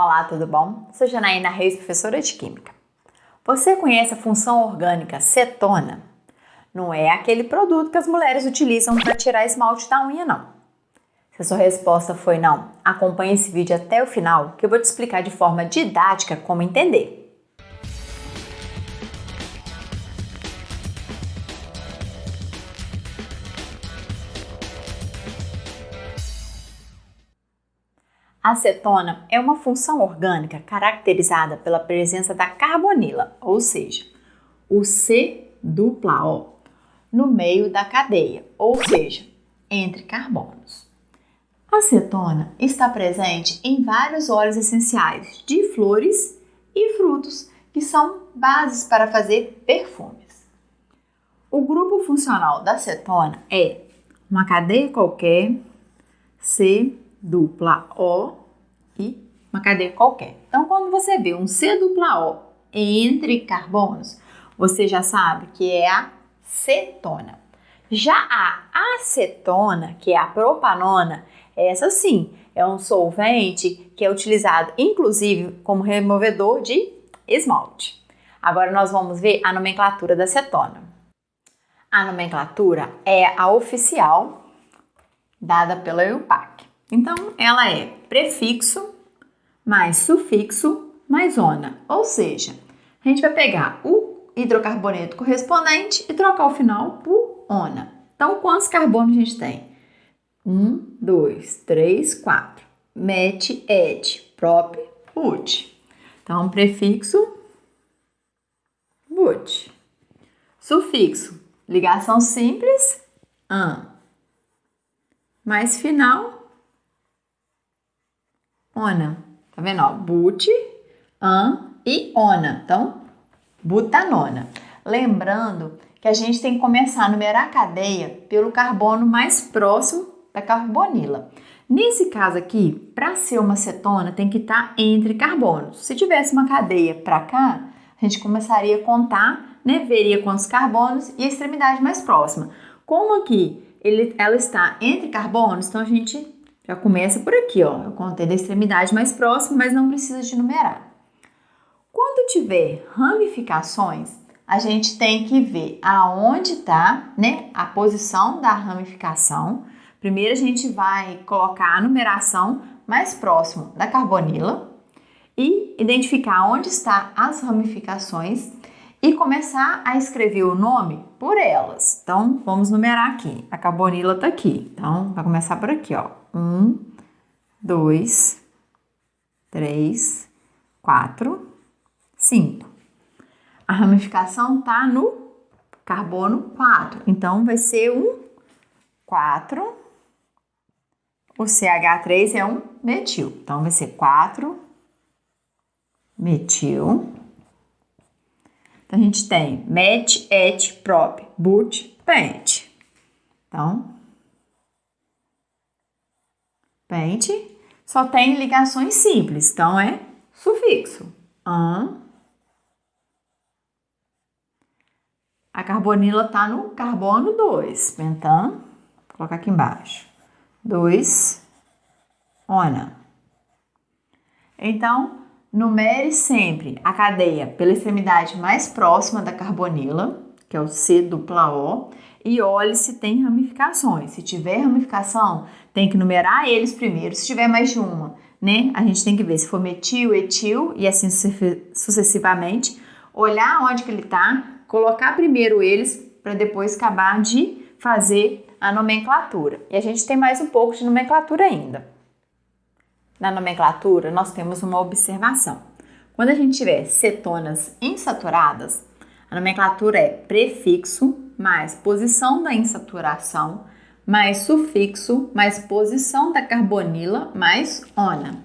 Olá, tudo bom? Sou Janaína Reis, professora de Química. Você conhece a função orgânica cetona? Não é aquele produto que as mulheres utilizam para tirar esmalte da unha, não. Se a sua resposta foi não, acompanhe esse vídeo até o final que eu vou te explicar de forma didática como entender. Acetona é uma função orgânica caracterizada pela presença da carbonila, ou seja, o C dupla O, no meio da cadeia, ou seja, entre carbonos. A acetona está presente em vários óleos essenciais de flores e frutos, que são bases para fazer perfumes. O grupo funcional da acetona é uma cadeia qualquer, C dupla O e uma cadeia qualquer. Então, quando você vê um C dupla O entre carbonos, você já sabe que é a cetona. Já a acetona, que é a propanona, essa sim é um solvente que é utilizado inclusive como removedor de esmalte. Agora nós vamos ver a nomenclatura da acetona. A nomenclatura é a oficial dada pela EUPAC. Então, ela é prefixo mais sufixo mais ona. Ou seja, a gente vai pegar o hidrocarboneto correspondente e trocar o final por ona. Então, quantos carbonos a gente tem? Um, dois, três, quatro. Met, et, prop, ut. Então, prefixo, but. Sufixo, ligação simples, an. Mais final, ona. Tá vendo? Ó, but, an e ona. Então, butanona. Lembrando que a gente tem que começar a numerar a cadeia pelo carbono mais próximo da carbonila. Nesse caso aqui, para ser uma cetona, tem que estar tá entre carbonos. Se tivesse uma cadeia para cá, a gente começaria a contar, né? Veria quantos carbonos e a extremidade mais próxima. Como aqui ele, ela está entre carbonos, então a gente já começa por aqui, ó. Eu contei da extremidade mais próxima, mas não precisa de numerar. Quando tiver ramificações, a gente tem que ver aonde está né, a posição da ramificação. Primeiro a gente vai colocar a numeração mais próximo da carbonila e identificar onde está as ramificações e começar a escrever o nome por elas. Então, vamos numerar aqui. A carbonila está aqui. Então, vai começar por aqui, ó. Um, dois, três, quatro, cinco. A ramificação tá no carbono 4. Então, vai ser um 4. O CH3 é um metil. Então, vai ser 4 metil. Então, a gente tem met, et, prop, but, pent. Então, pente só tem ligações simples, então é sufixo. An. A carbonila está no carbono 2, pentan, vou colocar aqui embaixo. 2, ona. Então, Numere sempre a cadeia pela extremidade mais próxima da carbonila, que é o C dupla O, e olhe se tem ramificações. Se tiver ramificação, tem que numerar eles primeiro. Se tiver mais de uma, né? A gente tem que ver se for metil, etil e assim sucessivamente. Olhar onde que ele está, colocar primeiro eles para depois acabar de fazer a nomenclatura. E a gente tem mais um pouco de nomenclatura ainda na nomenclatura, nós temos uma observação. Quando a gente tiver cetonas insaturadas, a nomenclatura é prefixo mais posição da insaturação mais sufixo mais posição da carbonila mais ona.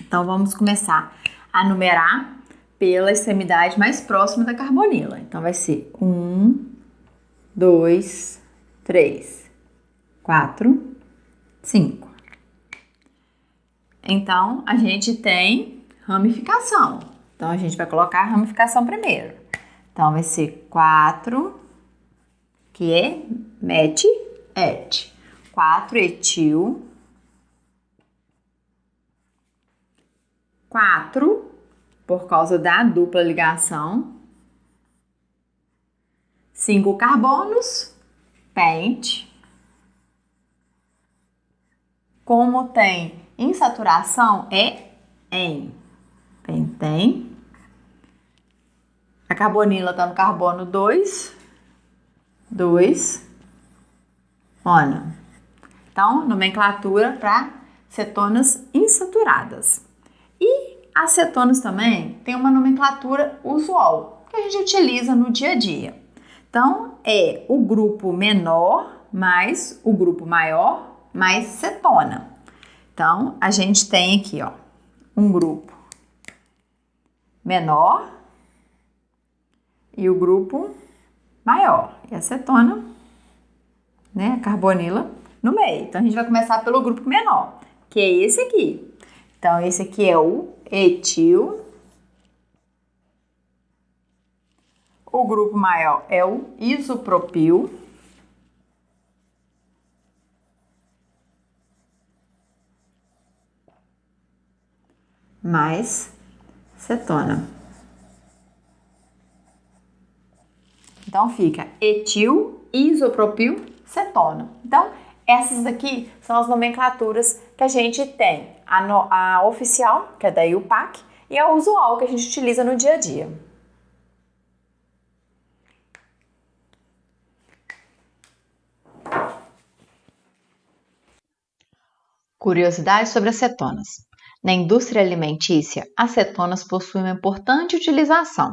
Então vamos começar a numerar pela extremidade mais próxima da carbonila. Então vai ser um, dois, três, quatro, cinco. Então, a gente tem ramificação. Então, a gente vai colocar a ramificação primeiro. Então, vai ser 4, que é met, et. 4 etil 4 por causa da dupla ligação. 5 carbonos, pente. Como tem insaturação, é em. Pentém. A carbonila está no carbono 2. 2. Ona. Então, nomenclatura para cetonas insaturadas. E as cetonas também tem uma nomenclatura usual que a gente utiliza no dia a dia. Então, é o grupo menor mais o grupo maior mais cetona. Então, a gente tem aqui, ó, um grupo menor e o grupo maior. E a cetona, né, a carbonila no meio. Então, a gente vai começar pelo grupo menor, que é esse aqui. Então, esse aqui é o etil. O grupo maior é o isopropil. Mais cetona. Então fica etil, isopropil, cetona. Então, essas aqui são as nomenclaturas que a gente tem. A, no, a oficial, que é da IUPAC, e a usual, que a gente utiliza no dia a dia. Curiosidades sobre acetonas. Na indústria alimentícia, acetonas possuem uma importante utilização: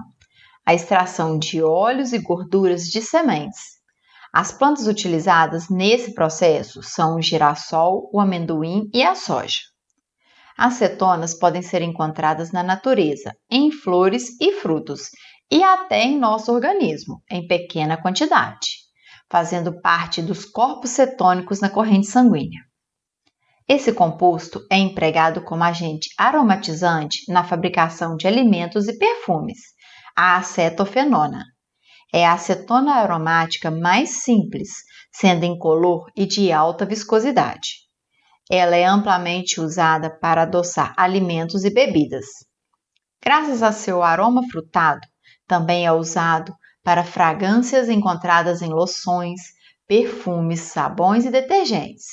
a extração de óleos e gorduras de sementes, as plantas utilizadas nesse processo são o girassol, o amendoim e a soja. As cetonas podem ser encontradas na natureza, em flores e frutos, e até em nosso organismo, em pequena quantidade, fazendo parte dos corpos cetônicos na corrente sanguínea. Esse composto é empregado como agente aromatizante na fabricação de alimentos e perfumes, a acetofenona é a acetona aromática mais simples, sendo incolor e de alta viscosidade. Ela é amplamente usada para adoçar alimentos e bebidas. Graças a seu aroma frutado, também é usado para fragrâncias encontradas em loções, perfumes, sabões e detergentes,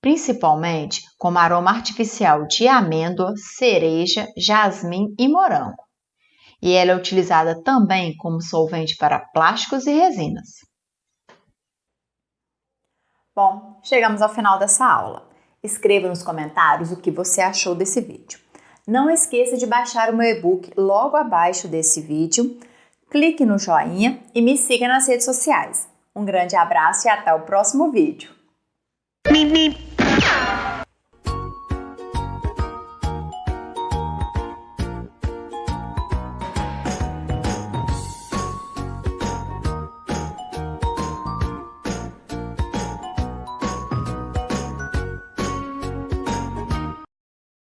principalmente como aroma artificial de amêndoa, cereja, jasmim e morango e ela é utilizada também como solvente para plásticos e resinas. Bom, chegamos ao final dessa aula. Escreva nos comentários o que você achou desse vídeo. Não esqueça de baixar o meu e-book logo abaixo desse vídeo, clique no joinha e me siga nas redes sociais. Um grande abraço e até o próximo vídeo.